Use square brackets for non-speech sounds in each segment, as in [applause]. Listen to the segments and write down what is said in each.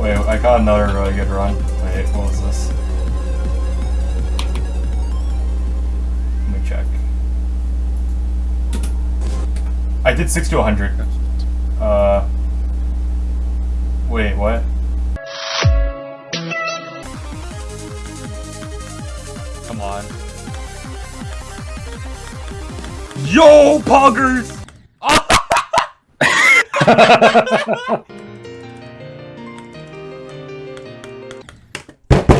Wait, I got another really good run. Wait, what was this? Let me check. I did 6 to 100. Uh. Wait, what? Come on. Yo, poggers! [laughs] [laughs]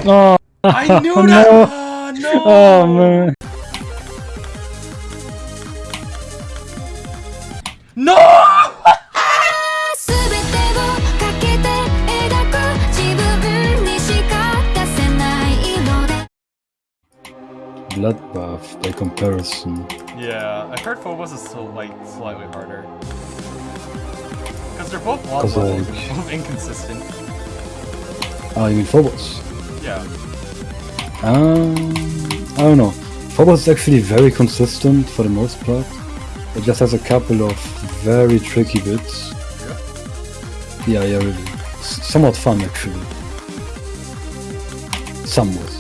Oh, I knew [laughs] oh, that. Oh, no. Oh man. No. Bloodbath by comparison. Yeah, I heard Phobos is so like slightly harder. Because they're both like... [laughs] both inconsistent. Oh, you mean Phobos? Yeah. Um, I don't know. Phobos is actually very consistent for the most part. It just has a couple of very tricky bits. Yeah, yeah, really. S- somewhat fun actually. Somewhat.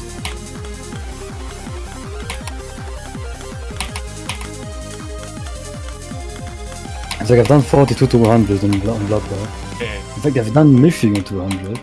It's like I've done 42 to 100 on, on Bloodbath. Okay, In fact, I've done Mything on 200.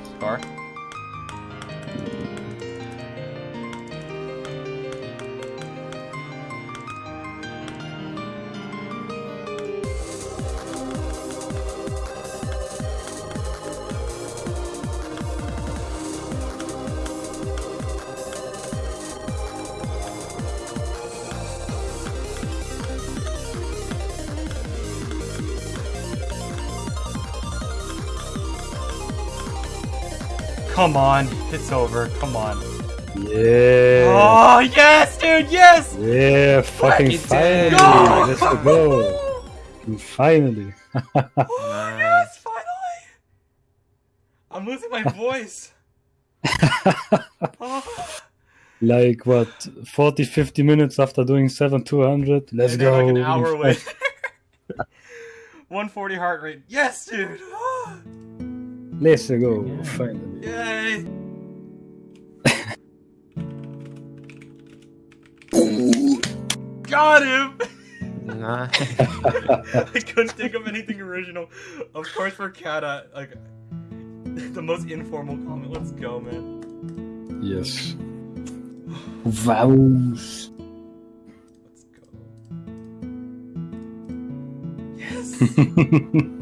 Come on, it's over. Come on. Yeah. Oh yes, dude, yes. Yeah, fucking finally! Go! Let's go! Finally! [laughs] Oh, yes, [laughs] finally. I'm losing my voice. Oh. [laughs] like what, 40 50 minutes after doing 7 200? Let's go! Like an hour away. 140 heart rate. Yes, dude. Let's go! Finally. Yay. Got him. Nah. [laughs] I couldn't think of anything original. Of course, for Kata, like the most informal comment. Let's go, man. Yes. Vows! Let's go. Yes. [laughs]